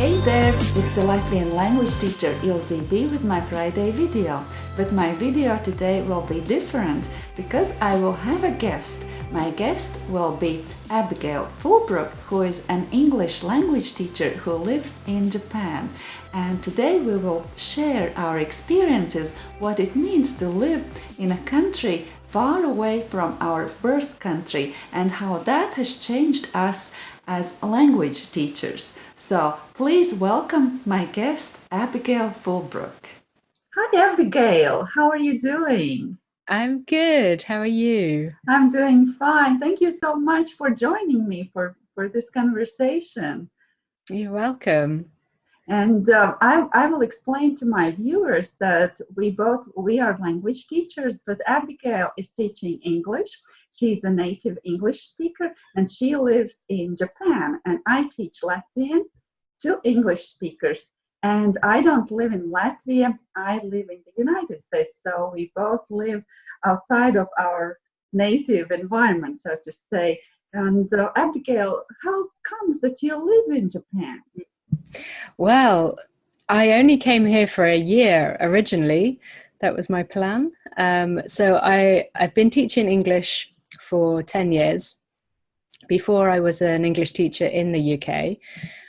Hey there, it's the Latvian language teacher Ilze B with my Friday video. But my video today will be different because I will have a guest. My guest will be Abigail Fulbrook, who is an English language teacher who lives in Japan. And today we will share our experiences, what it means to live in a country far away from our birth country and how that has changed us as language teachers. So please welcome my guest, Abigail Fulbrook. Hi, Abigail. How are you doing? I'm good. How are you? I'm doing fine. Thank you so much for joining me for, for this conversation. You're welcome. And uh, I, I will explain to my viewers that we both, we are language teachers, but Abigail is teaching English. She's a native English speaker and she lives in Japan and I teach Latvian to English speakers. And I don't live in Latvia, I live in the United States. So we both live outside of our native environment, so to say. And uh, Abigail, how comes that you live in Japan? Well, I only came here for a year originally. That was my plan. Um, so I, I've been teaching English for 10 years. Before I was an English teacher in the UK.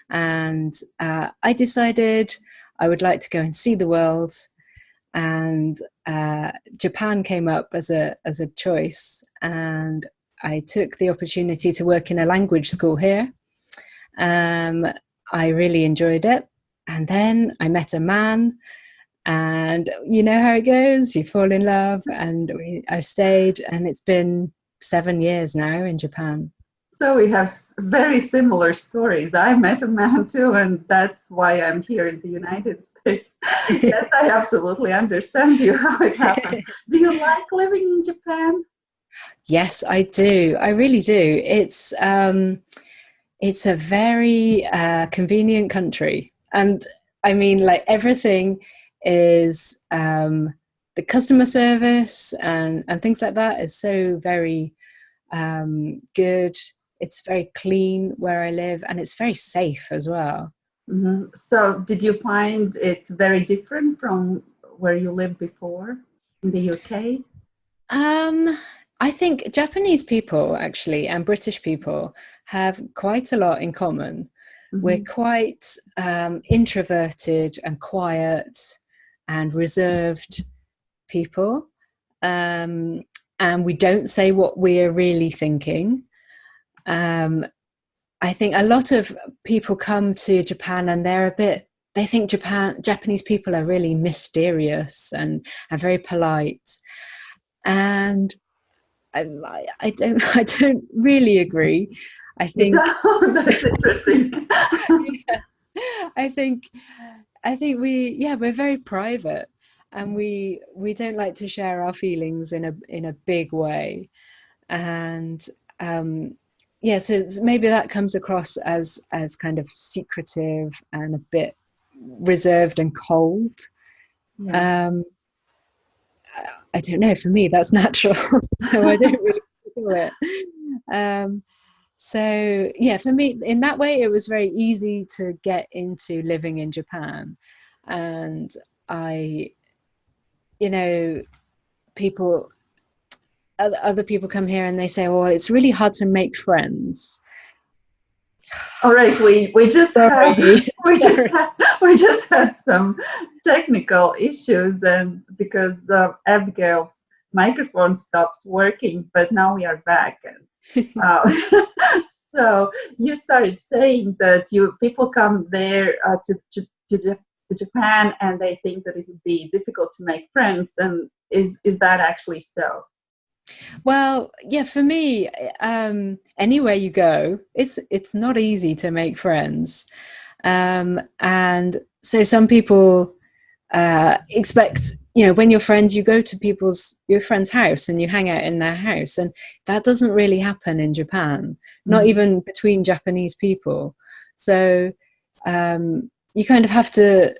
And uh, I decided I would like to go and see the world. And uh, Japan came up as a, as a choice. And I took the opportunity to work in a language school here. Um, I really enjoyed it. And then I met a man and you know how it goes, you fall in love and we, I stayed and it's been seven years now in Japan. So we have very similar stories. I met a man too, and that's why I'm here in the United States. yes, I absolutely understand you how it happened. do you like living in Japan? Yes, I do. I really do. It's um, it's a very uh, convenient country. And I mean, like everything is um, the customer service and, and things like that is so very um, good. It's very clean where I live and it's very safe as well. Mm -hmm. So did you find it very different from where you lived before in the UK? Um, I think Japanese people actually and British people have quite a lot in common. Mm -hmm. We're quite um, introverted and quiet and reserved people. Um, and we don't say what we're really thinking. Um, I think a lot of people come to Japan and they're a bit, they think Japan, Japanese people are really mysterious and are very polite. And I, I don't I don't really agree. I think that's interesting. yeah, I think I think we yeah we're very private and we we don't like to share our feelings in a in a big way and um yeah so maybe that comes across as as kind of secretive and a bit reserved and cold yeah. um I don't know, for me, that's natural. so I don't really feel it. Um, so yeah, for me, in that way, it was very easy to get into living in Japan. And I, you know, people, other people come here and they say, well, it's really hard to make friends. All right, we we just had, we just had, we just had some technical issues, and because the Abigail's microphone stopped working, but now we are back. And uh, so you started saying that you people come there uh, to, to to to Japan and they think that it would be difficult to make friends, and is is that actually so? Well, yeah, for me, um, anywhere you go, it's it's not easy to make friends, um, and so some people uh, expect you know when you're friends, you go to people's your friend's house and you hang out in their house, and that doesn't really happen in Japan, not mm. even between Japanese people. So um, you kind of have to.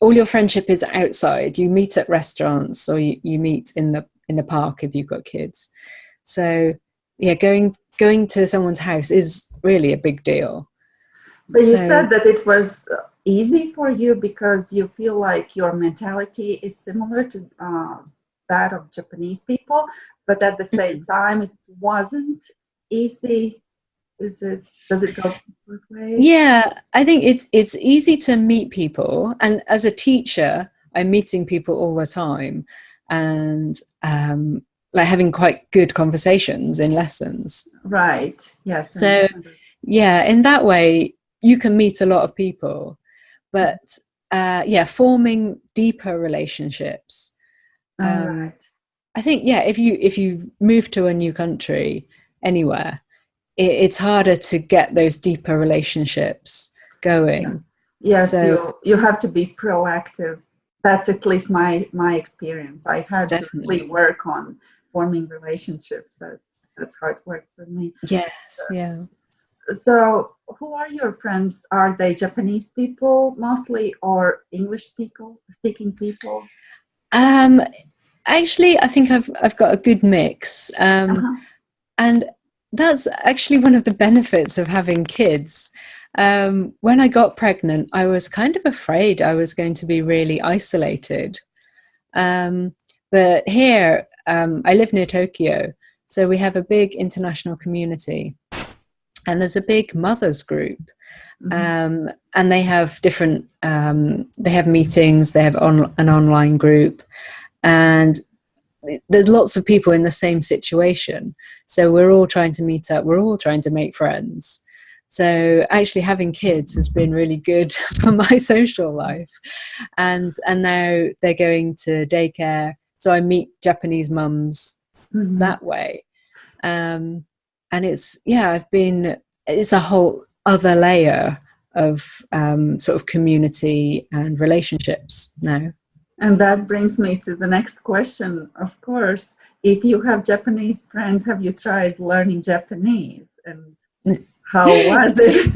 All your friendship is outside. You meet at restaurants or you, you meet in the in the park if you've got kids. So yeah, going going to someone's house is really a big deal. But so, you said that it was easy for you because you feel like your mentality is similar to uh, that of Japanese people, but at the same mm-hmm. time, it wasn't easy. Is it? Does it go both ways? Yeah, I think it's it's easy to meet people, and as a teacher, I'm meeting people all the time, and um, like having quite good conversations in lessons. Right. Yes. So, yeah, in that way, you can meet a lot of people, but uh, yeah, forming deeper relationships. Um, right. I think yeah, if you if you move to a new country anywhere, it, it's harder to get those deeper relationships going. Yes, yes so, you you have to be proactive. That's at least my my experience. I had definitely. to really work on forming relationships. That that's how it worked for me. Yes, so, yeah. So, who are your friends? Are they Japanese people mostly, or English speaking speaking people? Um, actually, I think I've I've got a good mix, um, uh-huh. and that's actually one of the benefits of having kids. Um, when I got pregnant, I was kind of afraid I was going to be really isolated. Um, but here, um, I live near Tokyo, so we have a big international community, and there's a big mothers group. Mm-hmm. Um, and they have different um, they have meetings they have on, an online group and there's lots of people in the same situation so we're all trying to meet up we're all trying to make friends so actually having kids has been really good for my social life and and now they're going to daycare so i meet japanese mums mm-hmm. that way um, and it's yeah i've been it's a whole other layer of um, sort of community and relationships now and that brings me to the next question, of course. If you have Japanese friends, have you tried learning Japanese? And how was it?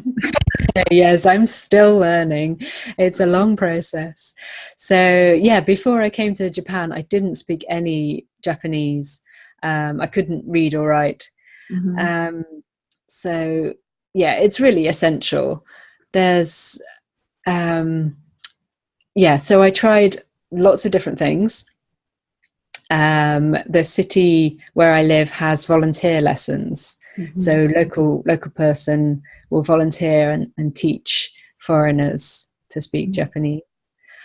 yes, I'm still learning. It's a long process. So, yeah, before I came to Japan, I didn't speak any Japanese. Um, I couldn't read or write. Mm-hmm. Um, so, yeah, it's really essential. There's, um, yeah, so I tried lots of different things. Um, the city where I live has volunteer lessons. Mm-hmm. So local local person will volunteer and, and teach foreigners to speak mm-hmm. Japanese.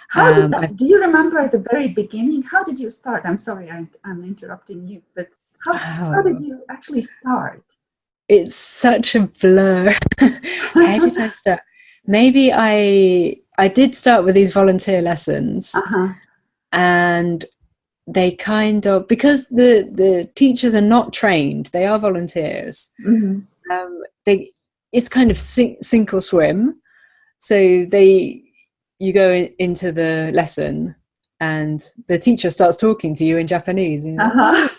How um, that, do you remember at the very beginning? How did you start? I'm sorry, I, am interrupting you, but how, oh, how did you actually start? It's such a blur. how did I start? Maybe I I did start with these volunteer lessons, uh-huh. and they kind of because the the teachers are not trained; they are volunteers. Mm-hmm. Um, they it's kind of sink, sink or swim. So they you go in, into the lesson, and the teacher starts talking to you in Japanese. And, uh-huh.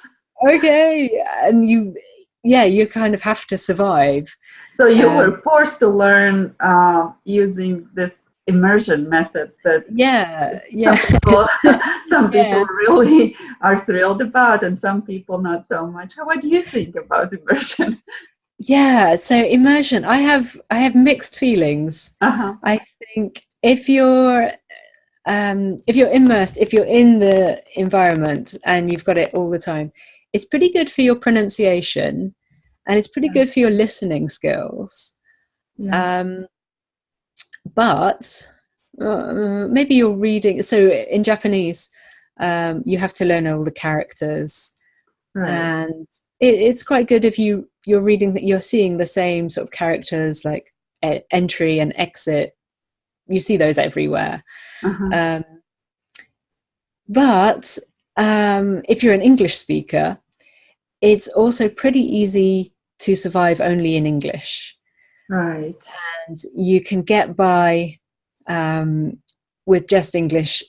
Okay, and you yeah you kind of have to survive so you um, were forced to learn uh, using this immersion method that yeah yeah some people, some people yeah. really are thrilled about and some people not so much what do you think about immersion yeah so immersion i have i have mixed feelings uh-huh. i think if you're um, if you're immersed if you're in the environment and you've got it all the time it's pretty good for your pronunciation and it's pretty good for your listening skills yeah. um, but uh, maybe you're reading so in japanese um, you have to learn all the characters right. and it, it's quite good if you you're reading that you're seeing the same sort of characters like e- entry and exit you see those everywhere uh-huh. um, but um, if you're an english speaker it's also pretty easy to survive only in english Right. And you can get by um, with just English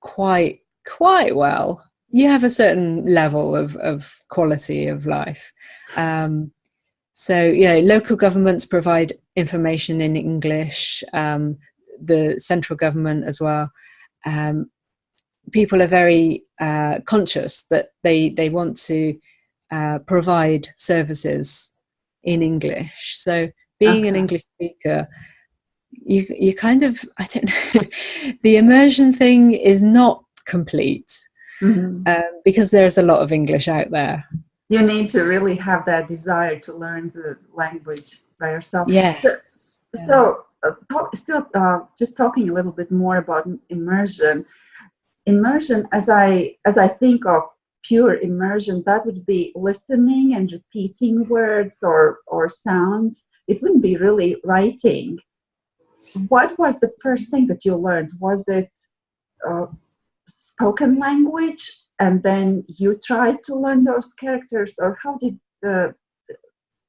quite quite well. You have a certain level of, of quality of life. Um, so, you know, local governments provide information in English, um, the central government as well. Um, people are very uh, conscious that they, they want to uh, provide services in English. So being okay. an English speaker you you kind of I don't know the immersion thing is not complete mm-hmm. um, because there's a lot of English out there. You need to really have that desire to learn the language by yourself. Yeah. So, yeah. so uh, talk, still, uh, just talking a little bit more about immersion. Immersion, as I as I think of pure immersion, that would be listening and repeating words or or sounds. It wouldn't be really writing. What was the first thing that you learned? Was it uh, spoken language and then you tried to learn those characters or how did the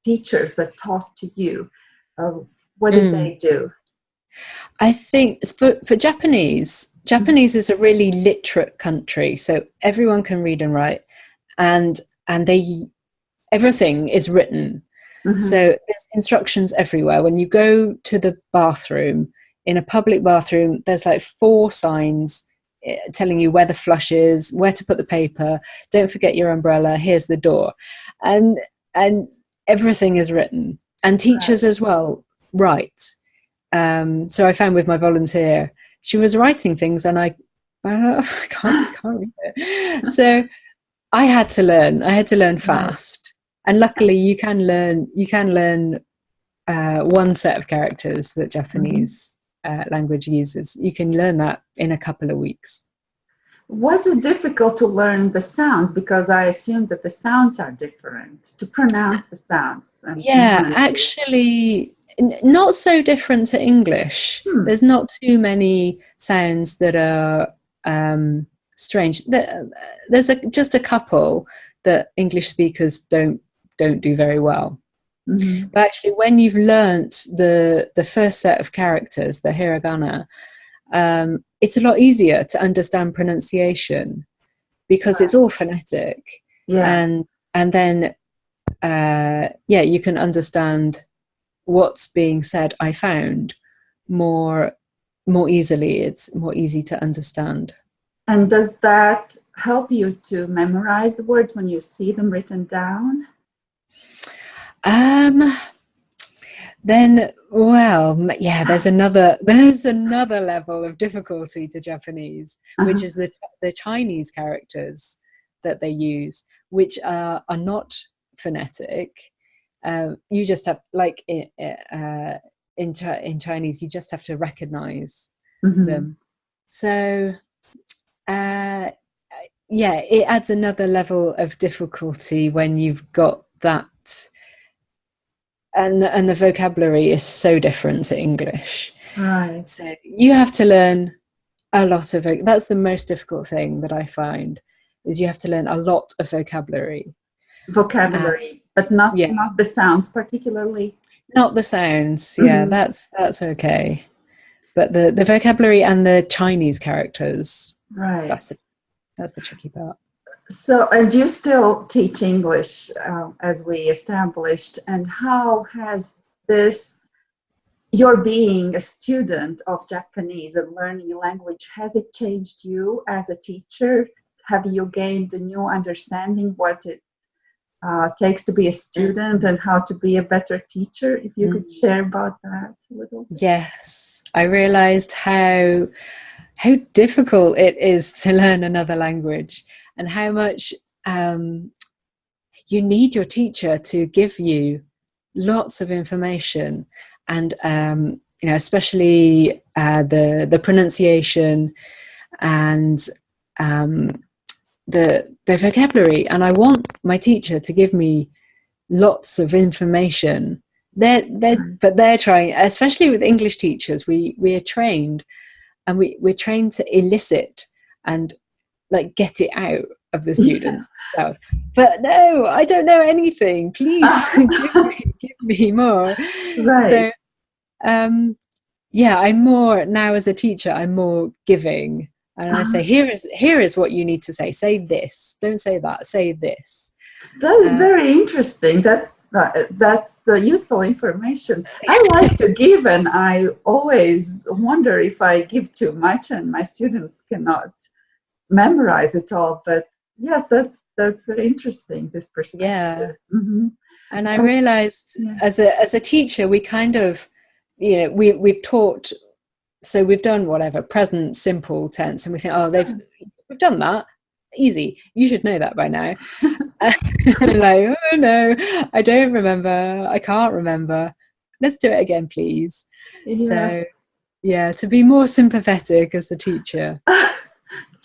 teachers that taught to you uh, what did mm. they do i think for, for japanese japanese is a really literate country so everyone can read and write and and they everything is written mm-hmm. so there's instructions everywhere when you go to the bathroom in a public bathroom there's like four signs Eh, telling you where the flush is, where to put the paper. Don't forget your umbrella. Here's the door, and and everything is written. And teachers as well write. Um, so I found with my volunteer, she was writing things, and I, I, can't, can't read it. So I had to learn. I had to learn fast, and luckily you can learn. You can learn uh, one set of characters that. Japanese uh, language uses. You can learn that in a couple of weeks. Was it difficult to learn the sounds? Because I assume that the sounds are different to pronounce the sounds. yeah, actually, not so different to English. Hmm. There's not too many sounds that are um, strange. There's a, just a couple that English speakers don't don't do very well. Mm-hmm. But actually, when you've learnt the the first set of characters, the hiragana, um, it's a lot easier to understand pronunciation because it's all phonetic. Yeah. And and then uh, yeah, you can understand what's being said. I found more more easily. It's more easy to understand. And does that help you to memorize the words when you see them written down? Um, then, well, yeah, there's another there's another level of difficulty to Japanese, uh-huh. which is the the Chinese characters that they use, which are are not phonetic. Uh, you just have like in uh, in, in Chinese, you just have to recognize mm-hmm. them. So, uh, yeah, it adds another level of difficulty when you've got that and and the vocabulary is so different to English. Right. So you have to learn a lot of that's the most difficult thing that I find is you have to learn a lot of vocabulary. Vocabulary, um, but not yeah. not the sounds particularly. Not the sounds. Yeah, mm-hmm. that's that's okay. But the the vocabulary and the Chinese characters. Right. That's the that's the tricky part. So, and you still teach English uh, as we established, and how has this, your being a student of Japanese and learning a language, has it changed you as a teacher? Have you gained a new understanding what it uh, takes to be a student and how to be a better teacher? If you mm. could share about that a little. Yes, I realized how how difficult it is to learn another language and how much um, you need your teacher to give you lots of information and um, you know especially uh, the the pronunciation and um, the the vocabulary and I want my teacher to give me lots of information they're, they're mm. but they're trying especially with English teachers we we are trained and we, we're trained to elicit and like get it out of the students yeah. but no i don't know anything. Please give, me, give, me, more. Right. so um yeah i'm more now as a teacher i'm more giving. And uh-huh. i say here is here is what you need to say. Say this. Don't say that. Say this. That is uh, very interesting. That's uh, that's the useful information. I like to give and i always wonder if i give too much and my students cannot memorize it all but yes that's that's very interesting this perspective. Yeah. Mm-hmm. and i realized yeah. as a as a teacher we kind of you know we we've taught so we've done whatever present simple tense and we think oh they've we've done that. Easy. You should know that by now. Like oh no i don't remember. I can't remember. Let's do it again please. Yeah. so yeah to be more sympathetic as the teacher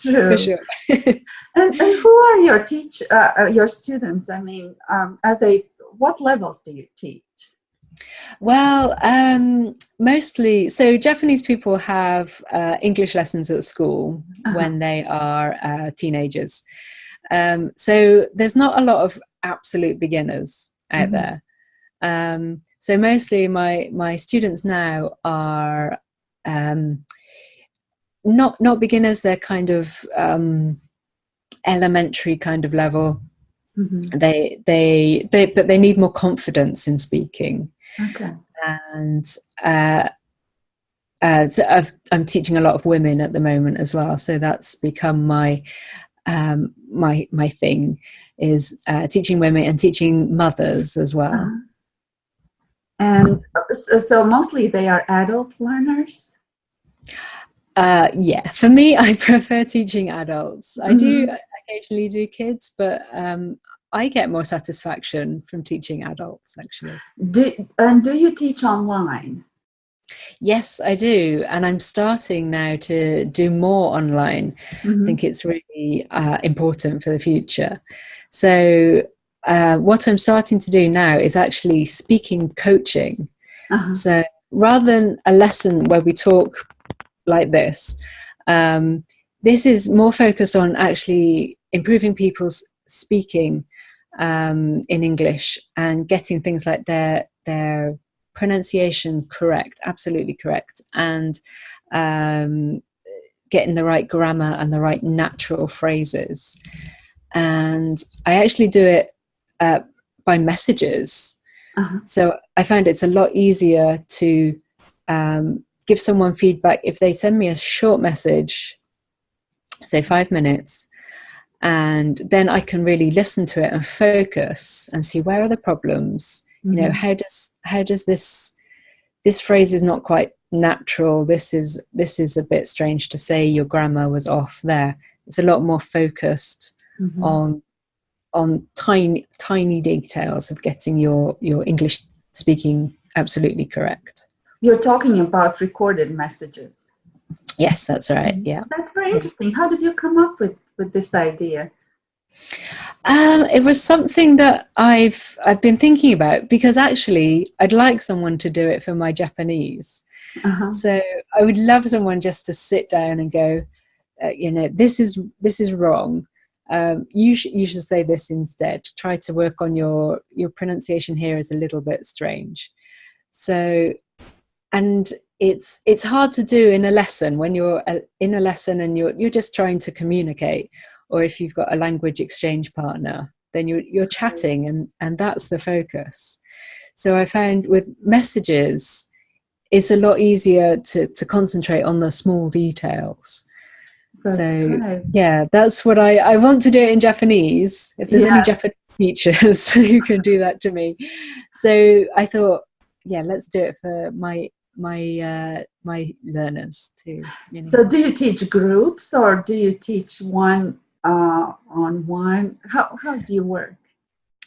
True. For sure. and, and, who are your teach uh, uh, your students? I mean, um, are they what levels do you teach? Well, um, mostly, so Japanese people have uh, English lessons at school uh -huh. when they are uh, teenagers. Um, so there's not a lot of absolute beginners out mm -hmm. there. Um, so mostly my my students now are um, not not beginners. They're kind of um, elementary kind of level. Mm -hmm. They they they but they need more confidence in speaking. Okay. And uh, uh, so i am teaching a lot of women at the moment as well. So that's become my um, my my thing is uh, teaching women and teaching mothers as well. Uh-huh. And so mostly they are adult learners. Uh, yeah, for me, I prefer teaching adults. I mm -hmm. do mm-hmm. occasionally do kids, but um, I get more satisfaction from teaching adults actually. Do, and do you teach online? Yes, I do. And I'm starting now to do more online. Mm -hmm. I mm-hmm. think it's really uh, important for the future. So uh, what I'm starting to do now is actually speaking coaching. Uh -huh. So rather than a lesson where we talk like this, um, this is more focused on actually improving people's speaking um, in English and getting things like their their pronunciation correct, absolutely correct, and um, getting the right grammar and the right natural phrases. And I actually do it uh, by messages. Uh -huh. So I find it's a lot easier to um, give someone feedback if they send me a short message, say five minutes, and then I can really listen to it and focus and see where are the problems. Mm -hmm. You know, mm-hmm. how does how does this this phrase is not quite natural. This is this is a bit strange to say. Your grammar was off there. It's a lot more focused mm -hmm. on on tiny tiny details of getting your your English speaking absolutely correct. You're talking about recorded messages. Yes, that's right. Yeah. That's very interesting. How did you come up with, with this idea? Um, it was something that I've I've been thinking about because actually I'd like someone to do it for my Japanese. Uh -huh. So I would love someone just to sit down and go, uh, you know, this is this is wrong. Um, you sh you should say this instead. Try to work on your your pronunciation here is a little bit strange. So, and it's it's hard to do in a lesson when you're uh, in a lesson and you're you're just trying to communicate or if you've got a language exchange partner then you're you're chatting and and that's the focus. So i found with messages it's a lot easier to to concentrate on the small details. That's so right. yeah that's what i i want to do it in japanese. If there's yeah. any japanese teachers who can do that to me. So i thought yeah let's do it for my my uh, my learners too. You know. So do you teach groups or do you teach one uh, on one? How how do you work?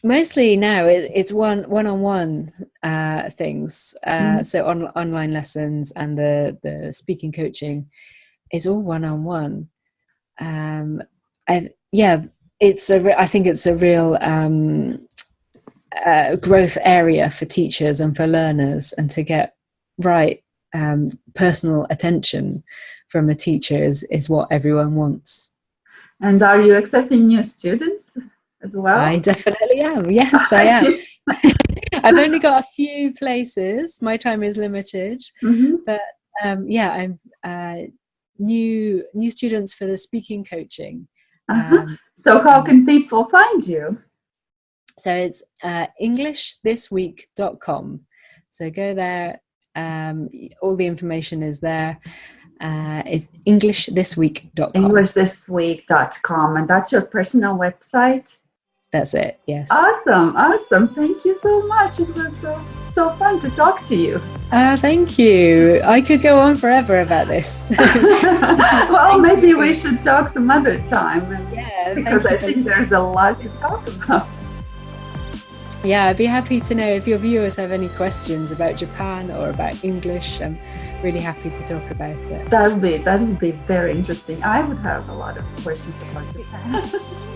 Mostly now it, it's one one on one uh, things. Uh, mm. So on online lessons and the the speaking coaching is all one on one. Um, and yeah, it's a. I think it's a real um, uh, growth area for teachers and for learners, and to get right um, personal attention from a teacher is, is what everyone wants. And are you accepting new students as well? I definitely am. Yes, I am. I've only got a few places. My time is limited, mm -hmm. but um, yeah, I'm uh, new new students for the speaking coaching. Uh -huh. um, so how can people find you? So it's uh, englishthisweek.com. So go there, um, all the information is there. Uh, it's englishthisweek.com. Englishthisweek.com. And that's your personal website? That's it, yes. Awesome, awesome. Thank you so much. It was so, so fun to talk to you. Uh, thank you. I could go on forever about this. well, maybe we should talk some other time. Yeah, because I think there's a lot to talk about. Yeah, I'd be happy to know if your viewers have any questions about Japan or about English. I'm really happy to talk about it. That would be that would be very interesting. I would have a lot of questions about Japan.